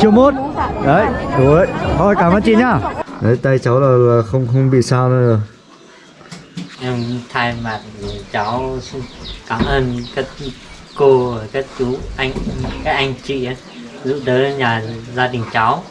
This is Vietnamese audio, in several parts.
Triệu một Đấy, đủ đấy Thôi cảm ơn chị nhá. Đấy, tay cháu là, là không không bị sao nữa rồi. Em thay mặt cháu xin cảm ơn các cô các chú anh các anh chị giúp đỡ nhà gia đình cháu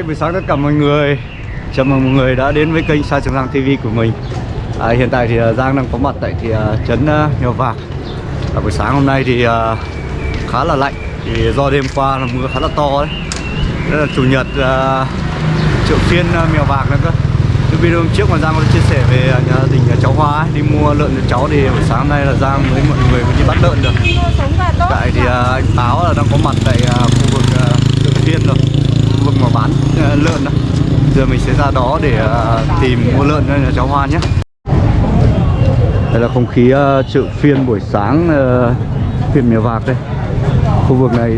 Hi, buổi sáng tất cả mọi người. Chào mừng mọi người đã đến với kênh Sa Trường Giang TV của mình. À, Hiện tại thì uh, Giang đang có mặt tại thì, uh, trấn Mèo Vạc. À, Buổi sáng hôm nay thì uh, khá là lạnh Thì do đêm qua là mưa khá là to đấy. Đây là chủ nhật uh, chợ phiên Mèo Vạc nữa cơ. Cái video hôm trước mà Giang có chia sẻ về nhà gia đình uh, cháu Hoa ấy, Đi mua lợn cho cháu thì buổi sáng hôm nay là Giang với mọi người mới đi bắt lợn được. Tại thì uh, anh Báo là đang có mặt tại uh, khu vực uh, chợ phiên rồi mà bán ờ, lợn đó. Giờ mình sẽ ra đó để ờ, tìm mua lợn cho nhà cháu Hoa nhé. Đây là không khí ờ, chợ phiên buổi sáng phiên mèo vạc đây. Khu vực này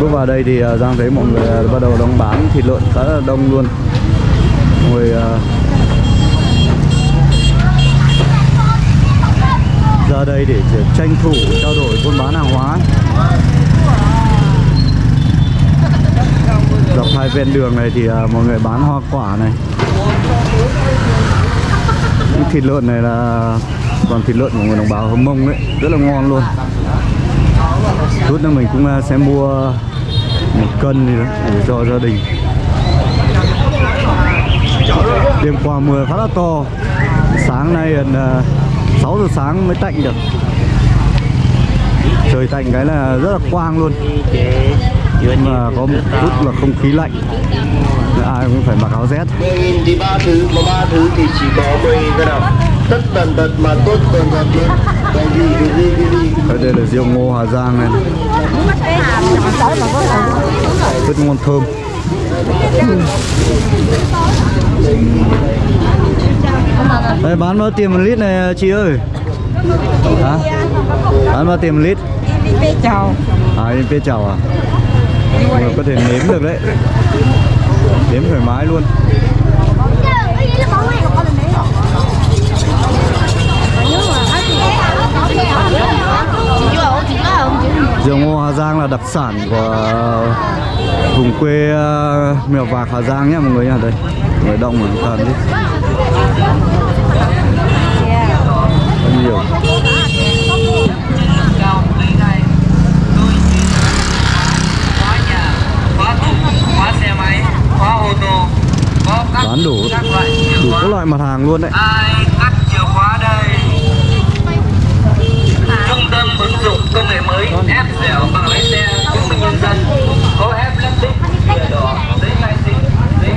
bước vào đây thì Giang thấy mọi người bắt đầu đang bán thịt lợn khá là đông luôn. Mọi người ra đây để tranh thủ trao đổi buôn bán hàng hóa. Dọc hai ven đường này thì uh, mọi người bán hoa quả này. Những thịt lợn này là còn thịt lợn của người đồng bào hâm mông đấy rất là ngon luôn. Chút nữa mình cũng uh, sẽ mua một cân gì đó để cho gia đình. Đêm qua mưa khá là to. Sáng nay gần à, uh, 6 giờ sáng mới tạnh được. Trời tạnh cái là rất là quang luôn nhưng mà có một chút là không khí lạnh ai cũng phải mặc áo rét 10.000 thì ba thứ, mà ba thứ thì chỉ có 10 cái nào Tất tần tật mà tốt tần tật luôn Cái gì, cái gì, cái gì Ở đây là rượu ngô Hà Giang này Rất ngon thơm Đây bán bao tiền một lít này chị ơi Hả? Bán bao tiền một lít? Bê chào À, phê chào à? Mọi người có thể nếm được đấy. Nếm thoải mái luôn. Rượu ngô Hà Giang là đặc sản của vùng quê ờ, Mèo Vạc Hà Giang nhé mọi người nha đây người đông rồi. toàn đi rất nhiều khóa xe máy, khóa ô tô có các bán đủ các loại chìa đủ khóa. các loại mặt hàng luôn đấy. Ai cắt chìa khóa đây? Trung tâm ứng dụng công nghệ mới ép dẻo bằng lái xe chứng minh nhân dân. Có ép lắp tích thẻ đỏ giấy khai sinh giấy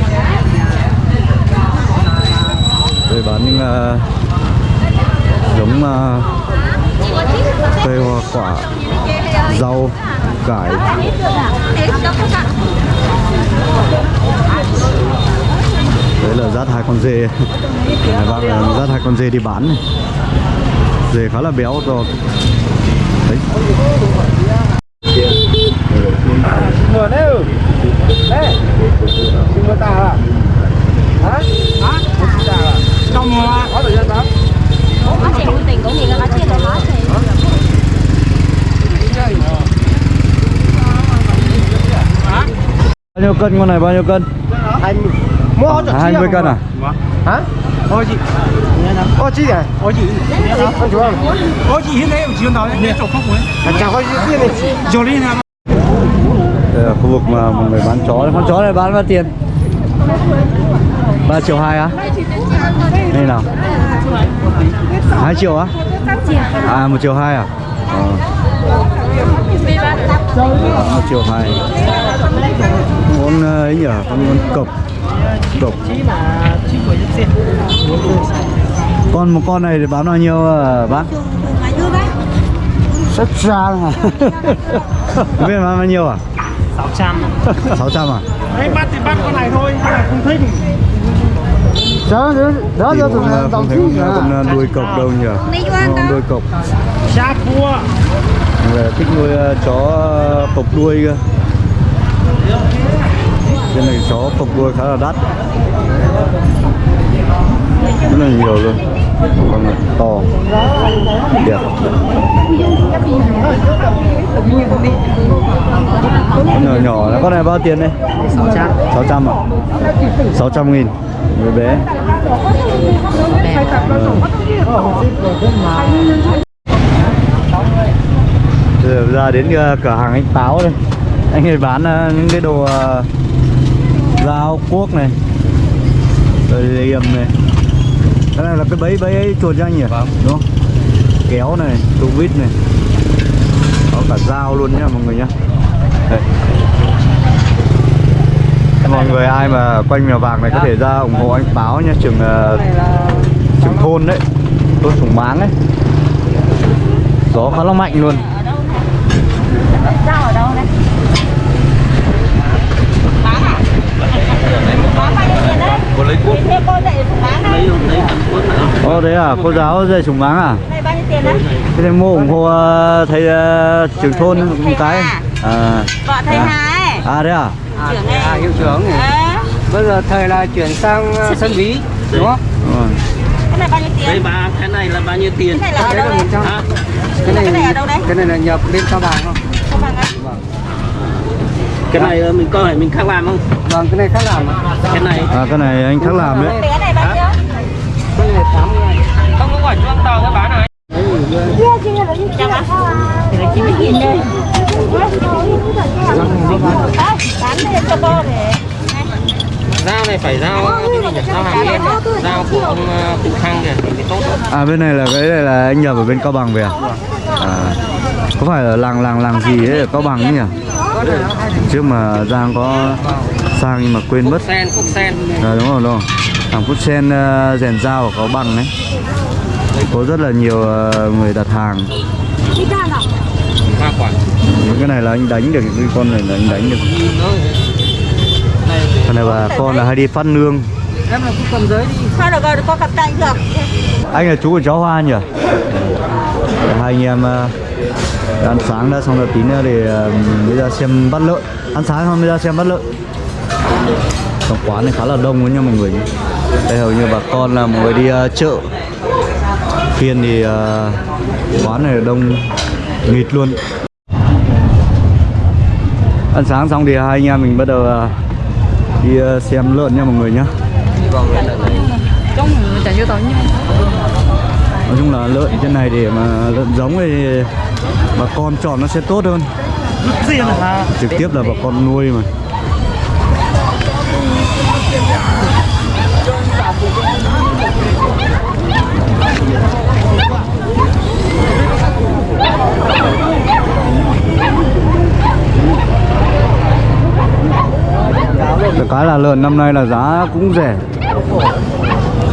đây bán những uh, giống uh, cây hoa quả rau cải đấy là dắt hai con dê. Này bác dắt hai con dê đi bán này. Dê khá là béo to đấy. Ừ à à bao nhiêu cân con này bao nhiêu cân? Hai mươi Mua hỗ trợ 20 cân à? Hả? Ô chị. Ô chị à? Ô chị. Ô chú không? có chị hiện nay chỉ nói đến chỗ không muốn Chào có chị này rồi đi nào đây là khu vực mà mọi người bán chó con chó này bán bao tiền? 3 triệu hai á? Đây nào. 2 triệu á? À 1 triệu hai à? Ờ. Đó, 1 triệu hai. Con ờ, ấy nhỉ? Con con cộc cộc con một con này thì bán bao nhiêu à, bác? Rất ra hả? Không biết bán bao nhiêu à? 600 600 à? Đấy bắt thì bắt con này thôi, con này không thích. Đó, đó, đó, cũng, ờ, không thấy con, con ờ, đuôi cộc đâu nhỉ? Đâu. đuôi cộc. Xa cua. Người thích nuôi ờ, chó ờ, cộc đuôi cơ Trên này chó cộc đuôi khá là đắt. Rất là nhiều luôn. Con này to. Đẹp. Con nhỏ nhỏ là con này bao tiền đây? 600 600 à? 600 nghìn. Người bé. Bây giờ ra đến ờ, cửa hàng anh Táo đây. Anh ấy bán ờ, những cái đồ dao cuốc này Rồi liềm này. Cái này là cái bẫy bẫy chuột anh nhỉ? Vâng. Đúng không? Kéo này, tu vít này. Có cả dao luôn nhá mọi người nhá. Đây. Mọi người ai mà quanh mèo vàng này có thể ra ủng hộ anh Táo nha trường ờ, trường thôn đấy. Thôn Sùng Máng ấy. Gió khá là mạnh luôn Dao ở đâu đây? Bán à? Bán bao nhiêu tiền đấy? Cô lấy cuốc. Cô dạy súng bán đây. Ồ đấy à, cô giáo dạy Sùng Máng à? Này bao nhiêu tiền đấy? Thế thì mua ủng hộ ờ, thầy ờ, trường thôn một cái à, Vợ thầy à. Hà ấy. à đấy à? Trưởng. À, hiệu trưởng này. Ờ. Bây giờ thầy là chuyển sang sân bí, đúng không? Đúng rồi. Cái này bao nhiêu tiền? Đây bà, cái này là bao nhiêu tiền? Cái này là ở Đấy đâu là đây? 100. Hả? Cái này, Cái này ở đâu đấy? Cái này là nhập bên Cao Bằng không? Cái này ờ, mình có phải mình khác làm không? Vâng, cái này khác làm. Cái này À cái này anh khác làm đấy Cái này bao nhiêu? Cái này 80 ngàn. không có quả chuông tàu cái bán này. Dao này phải dao gì nhỉ? Dao hàm yên này. Dao của ông ờ, Cụ Thăng kìa, thì tốt. À bên này là cái này là anh nhập ở bên Cao Bằng về à? à có phải là làng làng làng gì ấy ở Cao Bằng ấy nhỉ? Trước mà Giang có sang nhưng mà quên mất Sen, cúc sen. À, đúng rồi, đúng rồi. Hàng Phúc Sen uh, rèn dao Cao Bằng đấy Có rất là nhiều ờ, người đặt hàng. Những cái này là anh đánh được, cái con này là anh đánh được Con này bà con là hay đi phát nương Em là cũng cầm giới đi. Thôi được rồi, có cặp tay được. Anh là chú của cháu Hoa nhỉ? Hai anh em ờ, ăn sáng đã xong rồi tí nữa để ờ, bây giờ xem bắt lợn. Ăn sáng xong bây giờ xem bắt lợn. Trong quán này khá là đông đấy nha mọi người Đây hầu như bà con là mọi người đi uh, chợ. Phiên thì uh, quán này đông nghịt luôn. Ăn sáng xong thì hai anh em mình bắt đầu uh, đi uh, xem lợn nha mọi người nhá Nói chung là lợn trên này để mà lợn giống thì bà con chọn nó sẽ tốt hơn. Trực tiếp là bà con nuôi mà. Cái là lợn năm nay là giá cũng rẻ.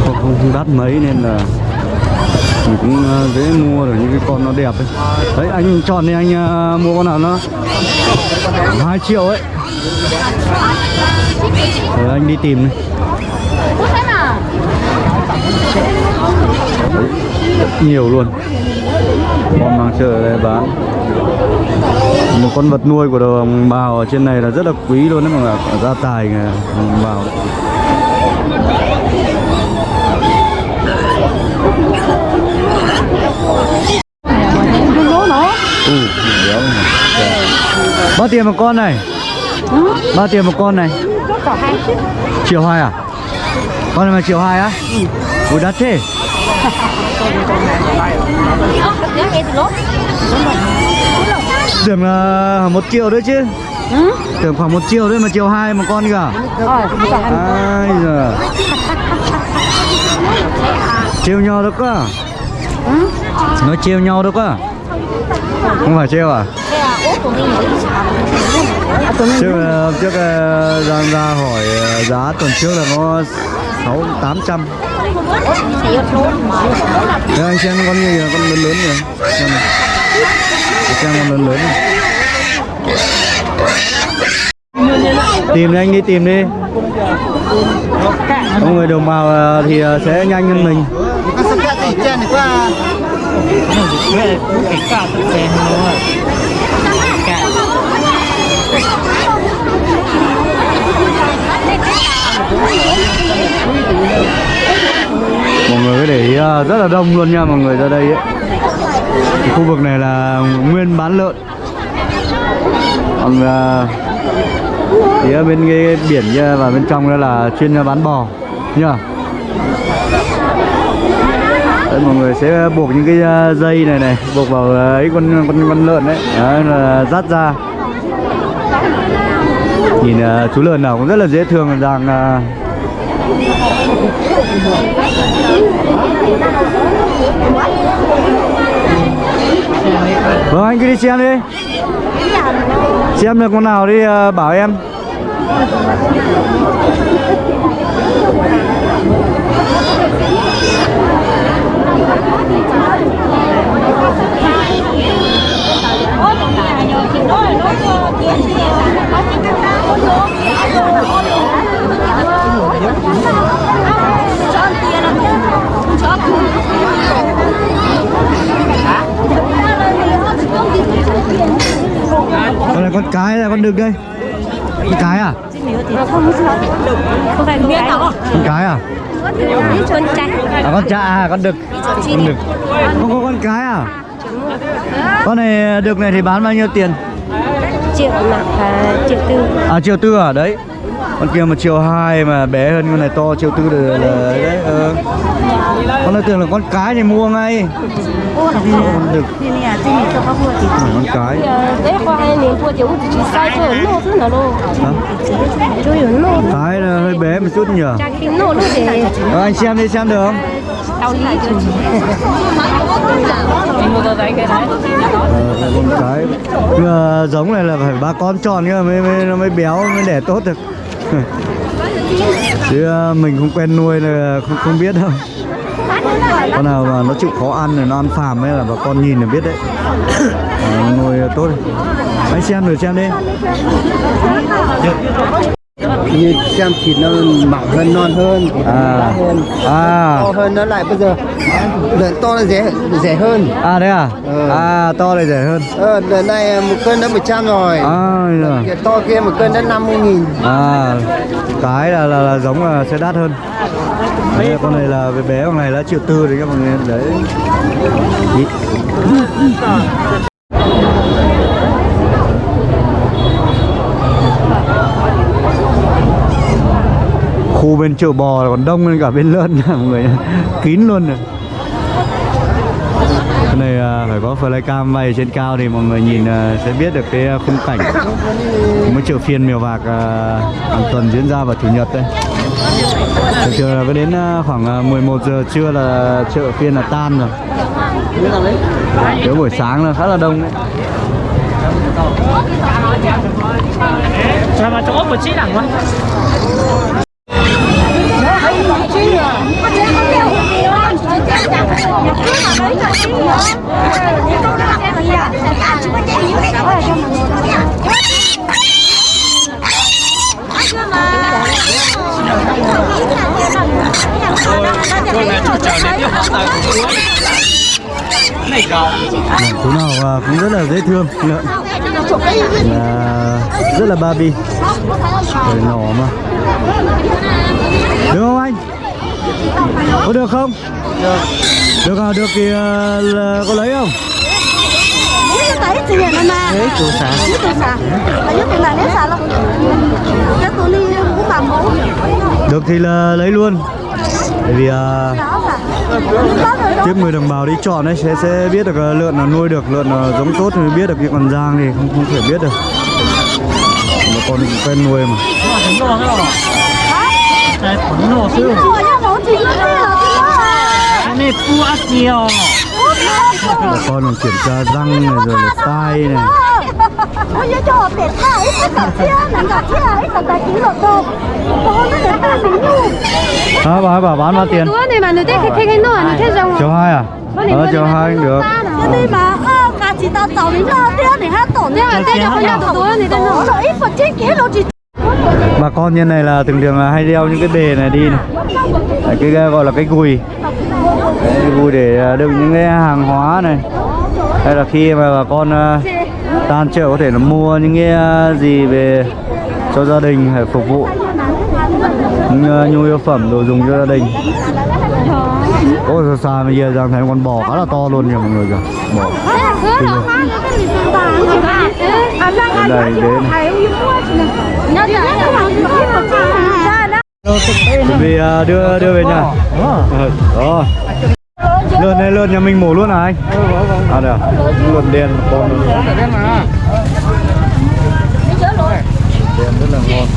Không, không đắt mấy nên là mình cũng ờ, dễ mua được những cái con nó đẹp ấy. Đấy, anh chọn đi, anh ờ, mua con nào nó 2 triệu ấy. Rồi anh đi tìm đi. Rất nhiều luôn. Con mang chợ ở đây bán. Một con vật nuôi của đồng bào ở trên này là rất là quý luôn đấy mọi người gia tài người đồng bào. Ừ, béo này. Bao tiền một con này? Bao tiền một con này? Triệu hai à? Con này mà triệu hai á? Ui đắt thế. Tưởng là một triệu đấy chứ. Tưởng khoảng một triệu đấy mà triệu hai một con kìa. Ai giờ Trêu nhau đâu cơ Nói trêu nhau đâu cơ Không phải trêu à? Trước ờ, trước ờ, Giang ra hỏi ờ, giá tuần trước là có sáu tám trăm. Đây anh xem con như con lớn lớn kìa Xem này Xem con lớn lớn này Tìm đi anh đi tìm đi. Có người đồng bào ờ, thì ờ, sẽ nhanh hơn mình cái cả tự xem cả mọi người có để ý à, rất là đông luôn nha mọi người ra đây ấy. Cái khu vực này là nguyên bán lợn. Còn à, phía bên cái biển kia và bên trong đó là chuyên bán bò, nhá. Đấy, mọi người sẽ buộc những cái ờ, dây này này buộc vào ờ, ấy con con con lợn đấy, đấy là dắt ra. Nhìn uh, chú lợn nào cũng rất là dễ thương rằng uh... Vâng anh cứ đi xem đi. Xem được con nào đi uh, bảo em. Con này con cái là con đực đây Con cái à? không phải con cái Con cái à? Con trai À con cha à con đực Con đực Không có con cái à? Con này đực này thì bán bao nhiêu tiền? triệu mà và triệu tư À triệu tư à? Đấy Con kia một triệu hai mà bé hơn con này to triệu tư là, là đấy ờ con nó tưởng là con cái thì mua ngay. Được. Thì nè thì mình cho con mua thì con cái. đấy qua em mua chỉ chỉ sai cho nó thôi là đâu cho nó cái là hơi bé một chút nhỉ? Ờ, anh xem đi xem được không? Tao cái à, giống này là phải ba con tròn cơ mới, mới nó mới béo mới đẻ tốt được. Chứ ờ, mình không quen nuôi là không, không biết đâu con nào mà nó chịu khó ăn rồi nó ăn phàm ấy là bà con nhìn là biết đấy. Nó nuôi tốt anh xem rồi xem đi. Như xem thịt nó mỏng hơn non hơn nó À. hơn. À. To hơn nó lại bây giờ lợn to nó rẻ rẻ hơn. À đấy à? Ừ. à to này rẻ hơn. Ờ, lợn này một cân đã 100 rồi. À, rồi. To kia một cân đã 50 nghìn. À cái là, là, là giống là sẽ đắt hơn đấy, con này là bé con này là triệu tư đấy các mọi người đấy. Ý. khu bên chợ bò còn đông hơn cả bên lợn nha mọi người. Kín luôn này. Cái này à, phải có flycam bay trên cao thì mọi người nhìn à, sẽ biết được cái à, khung cảnh. Mới chợ phiên mèo vạc hàng tuần diễn ra vào chủ nhật đây thường thường là có đến à, khoảng à, 11 giờ trưa là chợ phiên là tan rồi. Nếu buổi sáng là khá là đông đấy. Sao mà chỗ một chiếc đẳng quá Chú nào à, cũng rất là dễ thương lợn là rất là Barbie Trời nhỏ mà Được không anh? Có được không? Được Được à, được thì à, là có lấy không? đấy chủ sản Được thì là lấy luôn bởi vì uh, tiếp người đồng bào đi chọn ấy sẽ sẽ biết được à, lợn là nuôi được lợn là giống tốt thì biết được cái còn giang thì không không thể biết được. Mà con cũng quen nuôi mà. Cái này phu ác nhiều bà con còn kiểm tra răng này rồi là tai này à, bà bảo bán bao tiền? Chiều hai à? Ờ chiều hai cũng được. Cho nên mà ơ cả chỉ tao tàu đến lo tiêu để hát tổ nhưng mà tay cho con nhà Tổ nọ rồi ít phần chết kế nó chỉ bà con như này là thường thường là hay đeo những cái bề này đi này. Đấy, cái cái gọi là cái gùi. Cái gùi để đựng những cái hàng hóa này. Hay là khi mà bà con ờ, tan chợ có thể là mua những cái ờ, gì về cho gia đình hay phục vụ. ờ, Ờ, nhu yếu phẩm đồ dùng cho gia đình. Ôi xa xa bây giờ đang thấy con bò khá là to luôn nha mọi người kìa. Bò. Ở. Đây đến. Chuẩn bị ờ, đưa đưa về nhà. Ờ, Đó này lượn nhà mình mổ luôn à anh? À được à. Lượn đen con luôn Đen rất là ngon.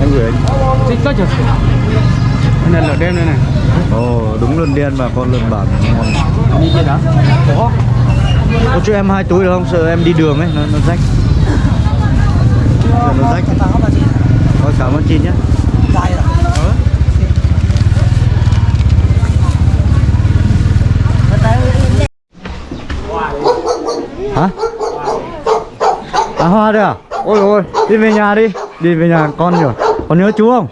Em gửi anh. Thích quá trời. Này là đen đây này. Ồ đúng lợn đen mà con lợn bản Đi chơi đó. Ủa? Có cho em hai túi được không? Sợ em đi đường ấy, nó, nó rách Sợ nó rách Có cảm ơn chị nhé Hả? À hoa đây à? Ôi ôi, đi về nhà đi Đi về nhà con nhỉ? Con nhớ chú không?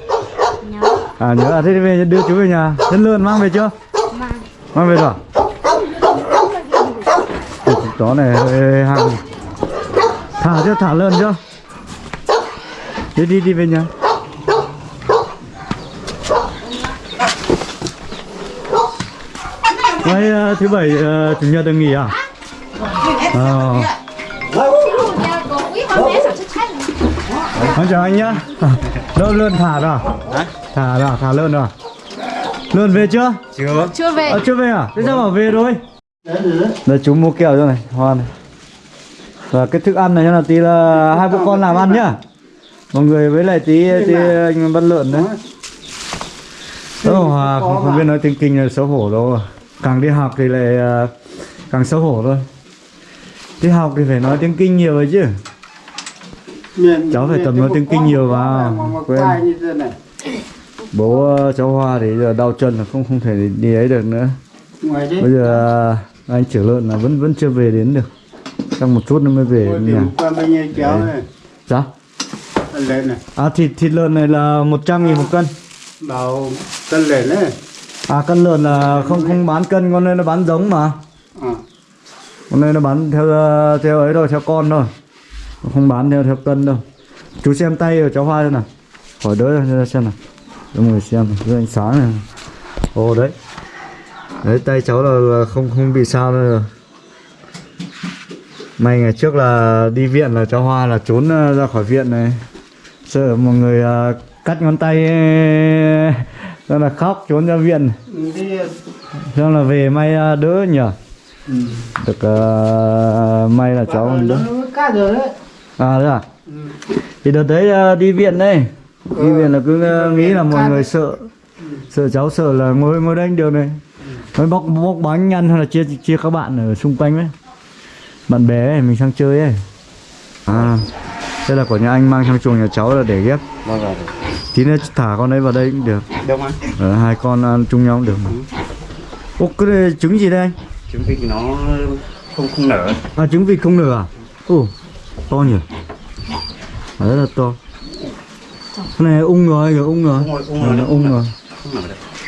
À nhớ à, thế về đưa chú về nhà Nhân lươn mang về chưa? Mang về rồi à? Chó này hơi hăng thả chưa thả lợn chưa đi đi đi về nhà Ngày ờ, thứ bảy chủ nhật được nghỉ à? Ờ. Con chào anh nhá. Đâu lợn thả rồi? à? Thả rồi, thả lợn rồi. Lợn về chưa? Chưa. Chưa về. À, chưa về à? Thế sao bảo về rồi? Đây chú mua kẹo cho này, hoa này Và cái thức ăn này cho là tí là hai bố con làm ăn nhá Mọi người với lại tí, tí anh bắt lợn đấy Ơ Hòa không, không biết nói tiếng kinh là xấu hổ đâu Càng đi học thì lại à, càng xấu hổ thôi Đi học thì phải nói tiếng kinh nhiều rồi chứ Cháu phải tập nói tiếng kinh nhiều vào. Quen. Bố ờ, cháu Hoa thì giờ đau chân là không không thể đi ấy được nữa. Bây giờ anh chở lợn là vẫn vẫn chưa về đến được. Trong một chút nữa mới về nhà. Dạ. À thịt thịt lợn này là 100 nghìn một cân. Bảo cân lên đấy. À cân lợn là không không bán cân con này nó bán giống mà. À. Con này nó bán theo ờ, theo ấy thôi, theo con thôi Không bán theo theo cân đâu. Chú xem tay của cháu Hoa xem nào. Khỏi đỡ ra xem nào. Mọi người xem dưới ánh sáng này. Ồ đấy. Đấy tay cháu là, là không không bị sao nữa rồi. May ngày trước là đi viện là cháu Hoa là trốn ờ, ra khỏi viện này. Sợ mọi người ờ, cắt ngón tay Cho là khóc trốn ra viện. Cho là về may ờ, đỡ nhỉ Ừ. Được ờ, may là cháu đỡ. cá rồi đấy. À thế à? Thì đợt đấy ờ, đi viện đây. Đi viện là cứ ờ, nghĩ là mọi người sợ. Sợ cháu sợ là ngồi ngồi đây được này. Mới bóc bóc bánh ăn hay là chia chia các bạn ở xung quanh ấy Bạn bè ấy, mình sang chơi ấy. À Đây là của nhà anh mang sang chuồng nhà cháu là để ghép. Vâng rồi. Tí nữa thả con ấy vào đây cũng được. Ờ, Hai con ăn chung nhau cũng được mà. Ô cái này trứng gì đây anh? Trứng vịt nó không không nở. À trứng vịt không nở à? Ồ, to nhỉ? Rất là to. Cái này ung rồi, rồi ung rồi. Ung rồi, ung Ờ, rồi, nó nó ung không rồi.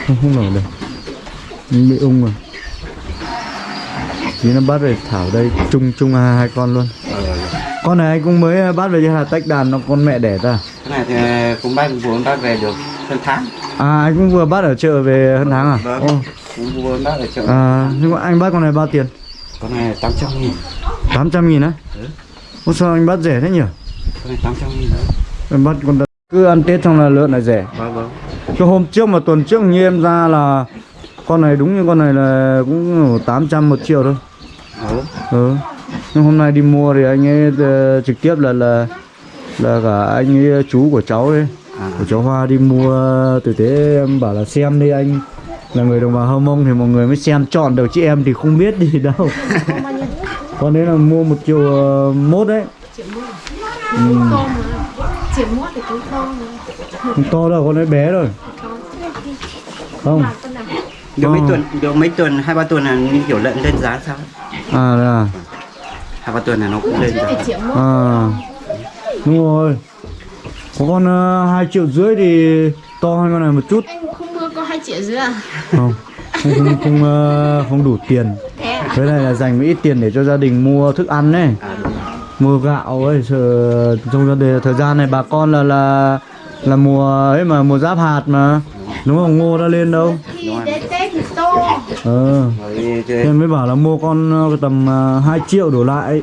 Không nở được. Bị ung rồi. Tí nó bắt về thảo đây chung chung hai, hai con luôn. Con này anh cũng mới bắt về Hà tách đàn nó con mẹ đẻ ta. Cái này thì cũng bác vừa bác về được hơn tháng. À anh cũng vừa bắt ở chợ về hơn tháng à? Vâng. Cũng vừa bác ở chợ. à nhưng mà anh bắt con này bao tiền? Con này 800 nghìn. 800 nghìn á? Ừ. Ô sao anh bắt rẻ thế nhỉ? Con này 800 nghìn đấy. Em bắt con cứ ăn Tết xong là lợn lại rẻ. Vâng vâng. Cái hôm trước mà tuần trước như em ra là con này đúng như con này là cũng 800 một triệu thôi. Ừ. Ừ. Nhưng hôm nay đi mua thì anh ấy ờ, trực tiếp là là là cả anh ấy chú của cháu đấy, À. của cháu Hoa đi mua từ thế em bảo là xem đi anh là người đồng bào Hơ Mông thì mọi người mới xem chọn được chứ em thì không biết gì đâu. con đấy là mua một triệu ờ, mốt đấy. Ừ. Chỉ mua thì cũng không Không to đâu, con đấy bé rồi. Không. Được mấy Ờ. tuần, được mấy tuần, hai ba tuần là như kiểu lợn lên giá sao? À đây à. Hai ba tuần là nó cũng lên giá. À, đúng rồi có con uh, 2 triệu rưỡi thì to hơn con này một chút Anh không mua có 2 triệu rưỡi à? không không không, không, ờ, không đủ tiền. Cái với này là dành một ít tiền để cho gia đình mua thức ăn này mua gạo ấy sợ trong gia đình thời gian này bà con là là là mùa ấy mà mùa giáp hạt mà. Đúng không? Ngô đã lên đâu? Thì thì to ờ. Rồi, mới bảo là mua con ờ, tầm ờ, 2 triệu đổ lại.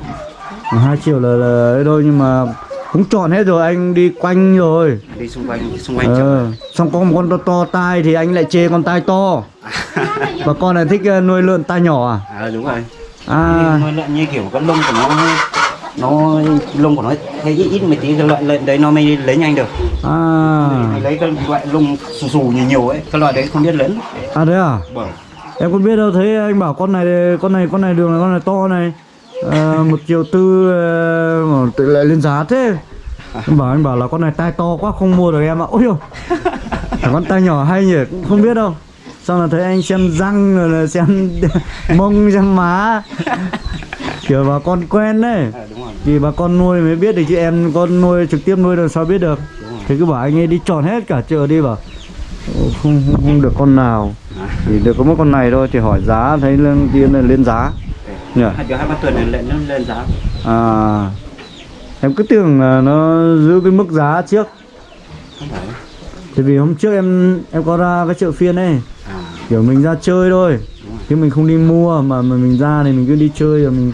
2 triệu là, là ấy thôi nhưng mà cũng chọn hết rồi anh đi quanh rồi. Đi xung quanh xung quanh ờ, xong có một con to, to tai thì anh lại chê con tai to. Và con này thích ờ, nuôi lợn tai nhỏ à? À đúng rồi. À. Nuôi lợn như kiểu cái lông của nó nó lông của nó thấy ít ít một tí cái loại lợn đấy nó mới lấy nhanh được. À. Lấy cái loại lông xù xù nhiều nhiều ấy cái loại đấy không biết lớn. À thế à? Vâng. Em không biết đâu thấy anh bảo con này con này con này đường này con này to này Ờ, một triệu tư ờ, mà tự lại lên giá thế. Anh bảo anh bảo là con này tai to quá không mua được em ạ. Ôi Thằng con tai nhỏ hay nhỉ cũng không biết đâu. Xong là thấy anh xem răng rồi là xem mông xem má. Kiểu bà con quen đấy. À, thì bà con nuôi mới biết được chứ em con nuôi trực tiếp nuôi làm sao biết được. Thì cứ bảo anh ấy đi chọn hết cả chợ đi bảo. "Ồ, không, không, không được con nào. Thì được có một con này thôi thì hỏi giá thấy lên là lên giá nhỉ hai triệu hai ba tuần này lợn nó lên giá. À em cứ tưởng là nó giữ cái mức giá trước. Không phải. Thì vì hôm trước em em có ra cái chợ phiên ấy. À. Kiểu mình ra chơi thôi. Chứ mình không đi mua mà mà mình ra thì mình cứ đi chơi rồi mình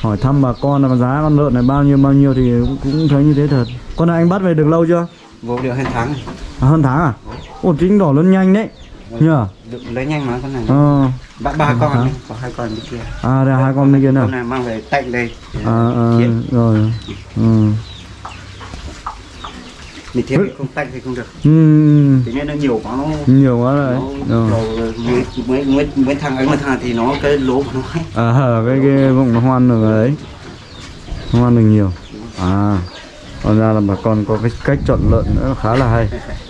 hỏi thăm bà con là giá con lợn này bao nhiêu bao nhiêu thì cũng, cũng thấy như thế thật. Con này anh bắt về được lâu chưa? Vô được hơn tháng à, hơn tháng à? Ồ chính đỏ lớn nhanh đấy nhờ? Được lấy nhanh mà con này. Ờ. Ba ba con này, có hai con bên kia. À đây hai con bên kia nào? Con này mang về tạnh đây. À, à rồi. Ừ. mình thiết thì không tạnh thì không được. Ừ thế nên nó nhiều quá nó nhiều quá rồi. Nó rồi mấy mấy mấy mấy thằng ấy mà thằng thì nó cái lỗ của nó ấy. à cái cái vùng nó hoan được đấy. Hoan được nhiều. À còn ra là bà con có cái cách chọn lợn nữa khá là hay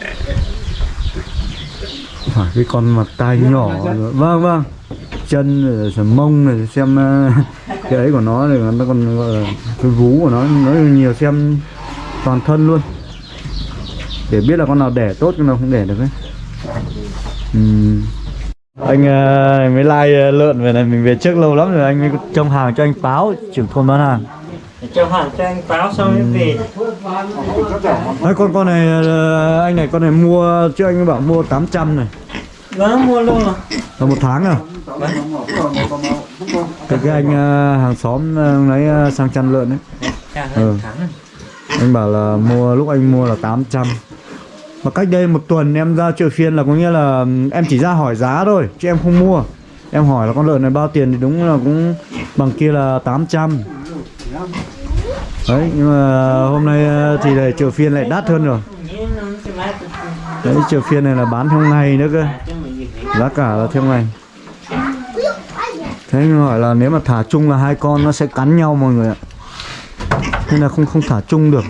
phải cái con mặt tai nhỏ vâng vâng. Chân rồi sờ mông này xem ờ, cái ấy của nó thì nó còn gọi là cái vú của nó nó nhiều xem toàn thân luôn. Để biết là con nào đẻ tốt con nào không đẻ được ấy. Ừm. anh ờ, mới like lợn về này mình về trước lâu lắm rồi anh mới trông hàng cho anh báo trưởng thôn bán hàng. Cho hàng cho anh báo xong mới về. Đấy, con con này ờ, anh này con này mua trước anh bảo mua 800 này Vâng mua luôn rồi. Là một tháng à cái, cái anh ờ, hàng xóm ờ, lấy ờ, sang chăn lợn đấy Trả Ừ. anh bảo là mua lúc anh mua là 800 mà cách đây một tuần em ra chợ phiên là có nghĩa là em chỉ ra hỏi giá thôi chứ em không mua. Em hỏi là con lợn này bao tiền thì đúng là cũng bằng kia là 800 đấy nhưng mà hôm nay thì là chợ phiên lại đắt hơn rồi. Đấy chợ phiên này là bán theo ngày nữa cơ giá cả là theo này. thế nhưng hỏi là nếu mà thả chung là hai con nó sẽ cắn nhau mọi người ạ. Nên là không không thả chung được.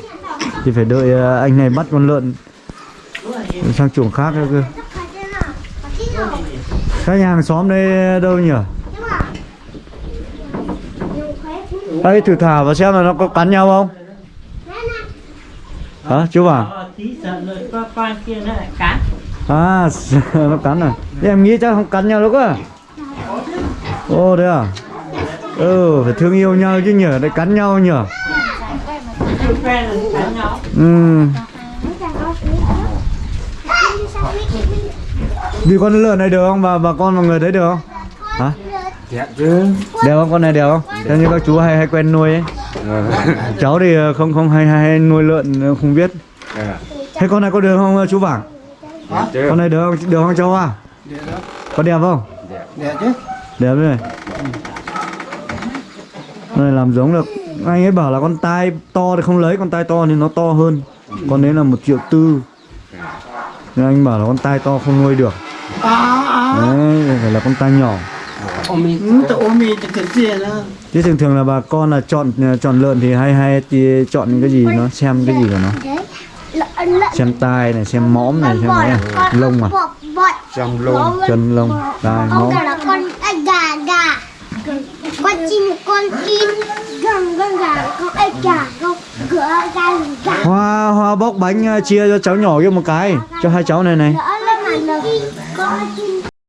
Thì phải đợi à, anh này bắt con lợn sang chuồng khác nữa cơ. Các nhà hàng xóm đây đâu nhỉ? Đây thử thả và xem là nó có cắn nhau không? Hả, chú bảo? À, nó cắn à? Thế em nghĩ chắc không cắn nhau đâu cơ Ô thế à? Ừ, phải thương yêu nhau chứ nhở, lại cắn nhau nhở Ừ, đi con lợn này được không? Và bà con mọi người thấy được không? Hả? Dạ chứ Đều không? Con này đều không? Theo như các chú hay hay quen nuôi ấy Cháu thì không không hay hay, hay nuôi lợn không biết Thế con này có được không chú Vàng? Con này được không? Được không cháu à? Có đẹp không? Dạ chứ. Đẹp đây này Con này làm giống được. Anh ấy bảo là con tai to thì không lấy Con tai to thì nó to hơn. Con đấy là một triệu tư. Nhưng anh bảo là con tai to không nuôi được. Đấy, phải là con tai nhỏ. Đó Chứ thường thường là bà con là chọn chọn lợn thì hay hay thì chọn những cái gì nó xem cái gì của nó? Lợn xem tai này xem mõm này xem cái này. Lông à? Trong lông chân lông tai mõm. là con gà gà. Con chim con chim. Con con gà con gà con gà gà Hoa hoa bóc bánh ờ, chia cho cháu nhỏ kia một cái. Cho hai cháu này này.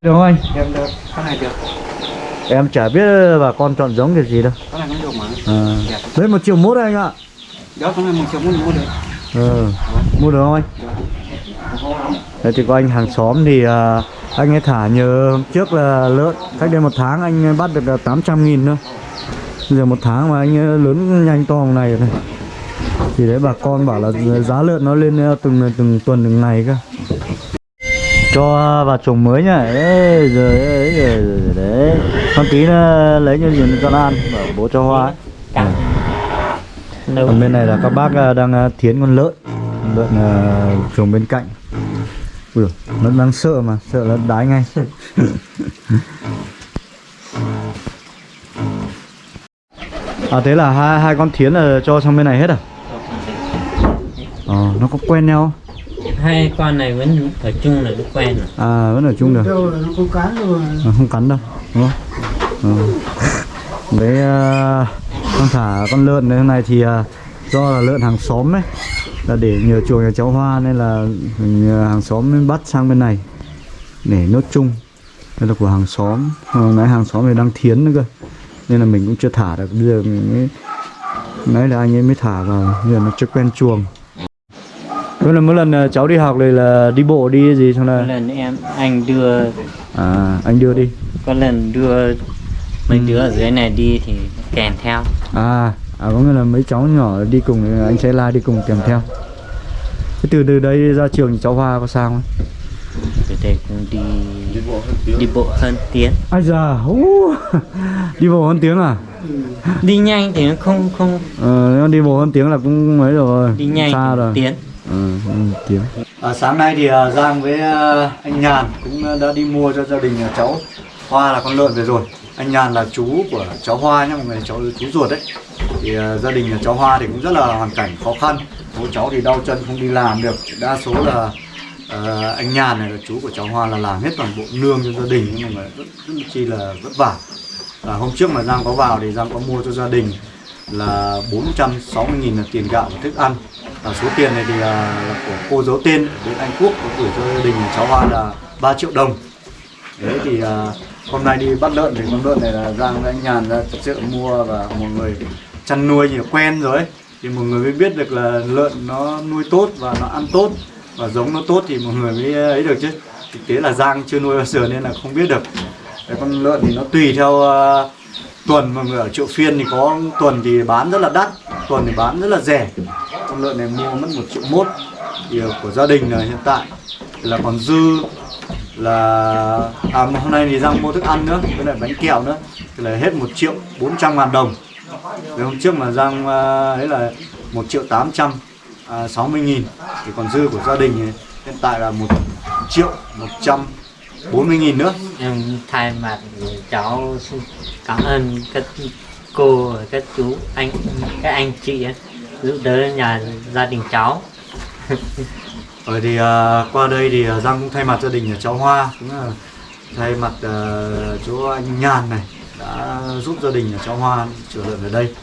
Được không anh? Em được, con này được. Em chả biết bà con chọn giống kiểu gì đâu. Con này cũng được mà. à. Đấy một triệu mốt anh ạ. Đó, con này một triệu muốn mua được ừ. Mua được không anh? Đấy thì có anh hàng xóm thì uh, anh ấy thả nhờ trước là lợn Cách đây một tháng anh ấy bắt được là 800 nghìn thôi giờ một tháng mà anh lớn nhanh to như này này Thì đấy bà con bảo là giá lợn nó lên à, từng từng tuần từng ngày cơ cho vào chuồng mới nhá đấy rồi đấy rồi, rồi, rồi đấy con tí lấy như gì con ăn bảo bố cho hoa ấy. Đâu. Còn bên này là các bác à, đang à, thiến con lợn. Lợn à, trồng bên cạnh. Ui, nó đang sợ mà sợ nó đái ngay. À thế là hai hai con thiến là cho sang bên này hết à? Ờ nó có quen nhau hai con này vẫn ở chung là được quen rồi. À vẫn ở chung được. Đâu là nó không cán rồi à, không cắn đâu đúng không? Ờ. đấy à, con thả con lợn này hôm nay thì à, do là lợn hàng xóm ấy là để nhờ chuồng nhà cháu hoa nên là à, hàng xóm mới bắt sang bên này để nốt chung. Đây là của hàng xóm hồi nãy hàng xóm này đang thiến nữa cơ nên là mình cũng chưa thả được. Bây giờ mình mới nãy là anh ấy mới thả vào bây giờ nó chưa quen chuồng. Vậy là mỗi lần à, cháu đi học này là đi bộ đi gì xong là lần em anh đưa à anh đưa đi. có lần đưa mấy đứa ở dưới này đi thì kèm theo À, à có nghĩa là mấy cháu nhỏ đi cùng anh sẽ la đi cùng kèm theo. Thế từ từ đây ra trường thì cháu Hoa có sao không? từ đây cũng đi đi bộ hơn tiếng Ai da, ú, đi bộ hơn tiếng à? đi nhanh thì nó không không Ờ, nếu đi bộ hơn tiếng là cũng mấy rồi, đi nhanh xa rồi. tiếng Ừ, ừ, tiếng. À, sáng nay thì à, Giang với à, anh Nhàn cũng à, đã đi mua cho gia đình nhà cháu Hoa là con lợn về rồi. Anh Nhàn là chú của cháu Hoa nhé mọi người cháu chú ruột đấy. Thì uh, gia đình nhà cháu Hoa thì cũng rất là hoàn cảnh khó khăn. Bố cháu thì đau chân không đi làm được. Đa số là uh, anh Nhàn này là chú của cháu Hoa là làm hết toàn bộ nương cho gia đình nhưng mà rất, rất chi là vất vả. À, hôm trước mà Giang có vào thì Giang có mua cho gia đình là 460.000 là tiền gạo và thức ăn và số tiền này thì là, là của cô giấu tên đến bên Anh Quốc có gửi cho gia đình cháu Hoa là 3 triệu đồng đấy thì à, hôm nay đi bắt lợn thì con lợn này là Giang với anh Nhàn ra chợ mua và một người chăn nuôi thì quen rồi ấy. thì một người mới biết được là lợn nó nuôi tốt và nó ăn tốt và giống nó tốt thì một người mới ấy được chứ. Thực tế là Giang chưa nuôi bao giờ nên là không biết được. Cái con lợn thì nó tùy theo uh, tuần. Mọi người ở chợ phiên thì có tuần thì bán rất là đắt tuần thì bán rất là rẻ. Con lợn này mua mất một triệu mốt thì của gia đình là hiện tại là còn dư là à mà hôm nay thì Giang mua thức ăn nữa với lại bánh kẹo nữa. Thì là hết một triệu bốn trăm ngàn đồng. Rồi hôm trước mà Giang à, ấy là một triệu tám trăm à, sáu mươi nghìn. Thì còn dư của gia đình thì hiện tại là một triệu một trăm bốn mươi nghìn nữa. Em thay mặt cháu xin cảm ơn các cô các chú anh các anh chị ấy, giúp đỡ nhà gia đình cháu. Rồi thì uh, qua đây thì à, Giang cũng thay mặt gia đình nhà cháu Hoa cũng là thay mặt uh, chú anh Nhàn này đã giúp gia đình nhà cháu Hoa trở lại về đây.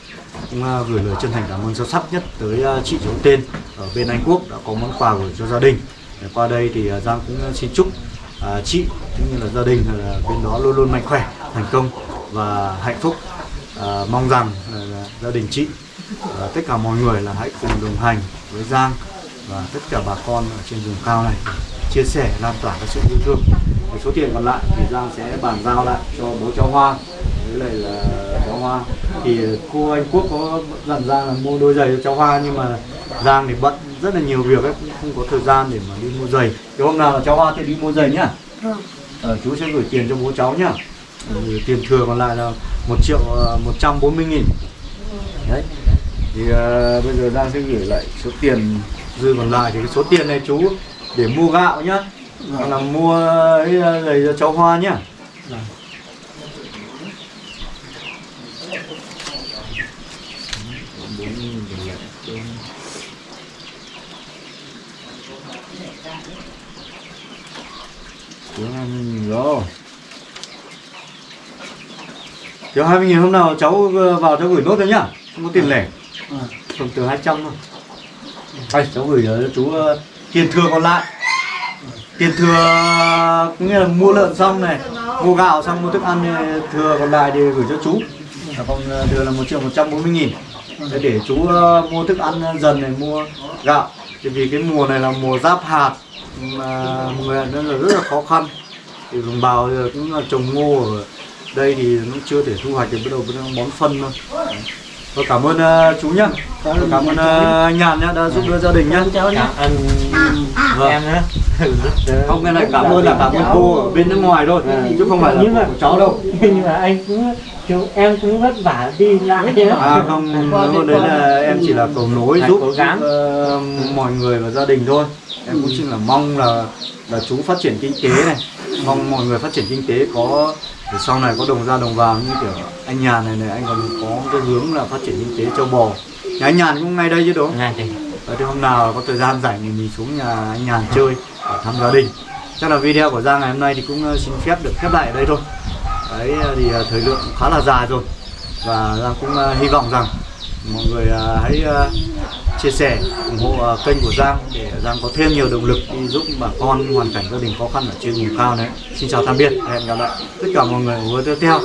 Cũng uh, gửi lời chân thành cảm ơn sâu sắc nhất tới uh, chị giấu tên ở bên Anh Quốc đã có món quà gửi cho gia đình. Để qua đây thì uh, Giang cũng xin chúc uh, chị cũng như là gia đình uh, bên đó luôn luôn mạnh khỏe thành công và hạnh phúc. Uh, mong rằng uh, gia đình chị uh, tất cả mọi người là hãy cùng đồng hành với Giang và tất cả bà con ở trên vùng cao này chia sẻ lan tỏa cái sự yêu thương. Cái số tiền còn lại thì Giang sẽ bàn giao lại cho bố cháu Hoa. Với lại là cháu Hoa. Thì cô Anh Quốc có dặn Giang là mua đôi giày cho cháu Hoa nhưng mà Giang thì bận rất là nhiều việc ấy cũng không có thời gian để mà đi mua giày. Thì hôm nào là cháu Hoa thì đi mua giày nhá. Ờ, chú sẽ gửi tiền cho bố cháu nhá. Ừ, tiền thừa còn lại là một triệu ờ, một trăm bốn mươi nghìn. Đấy. Thì ờ, bây giờ Giang sẽ gửi lại số tiền dư còn lại thì cái số tiền này chú để mua gạo nhá. Hoặc là mua ấy ờ, giày cho cháu Hoa nhá. Rồi. Thiếu 20 nghìn hôm nào cháu ờ, vào cháu gửi nốt thôi nhá. Không có tiền lẻ. Thường từ 200 thôi đây cháu gửi cho chú ờ, tiền thừa còn lại. Tiền thừa cũng nghĩa là mua lợn xong này mua gạo xong mua thức ăn này, thừa còn lại thì gửi cho chú. Còn ờ, thừa là một triệu một trăm bốn mươi nghìn. Để, để chú ờ, mua thức ăn dần này mua gạo. Thì vì cái mùa này là mùa giáp hạt mà người nên là rất là khó khăn. Thì đồng bào giờ cũng là trồng ngô ở đây thì nó chưa thể thu hoạch được bắt đầu bắt đầu bón phân thôi. Tôi cảm ơn ờ, chú nhá. Tôi cảm ơn ờ, anh Nhàn nhá đã giúp đỡ gia đình nhá. Cảm ơn Vâng. em Rất- không cái này cảm ơn là cảm ơn cô ở bên nước ngoài thôi chứ không phải là Nhưng mà- của cháu đâu. nhưng mà anh cũng chúng em cũng vất vả đi lại chứ à không hôm đấy là em chỉ là cầu nối giúp, giúp ờ, mọi người và gia đình thôi. Em cũng chỉ là mong là là chú phát triển kinh tế này. Mong mọi người phát triển kinh tế có để sau này có đồng ra đồng vào như kiểu anh Nhàn này này anh còn có cái hướng là phát triển kinh tế châu bò. Nhà anh Nhàn cũng ngay đây chứ đúng không? Ngay thì Đấy, thì hôm nào có thời gian rảnh thì mình xuống nhà anh Nhàn chơi để thăm gia đình. Chắc là video của Giang ngày hôm nay thì cũng ờ, xin phép được khép lại ở đây thôi. Đấy ờ, thì ờ, thời lượng khá là dài rồi. Và Giang cũng ờ, hy vọng rằng mọi người à, hãy à, chia sẻ, ủng hộ à, kênh của Giang để Giang có thêm nhiều động lực đi giúp bà con hoàn cảnh gia đình khó khăn ở trên vùng cao này. Xin chào tạm biệt, hẹn gặp lại. Tất cả mọi người ở video tiếp theo.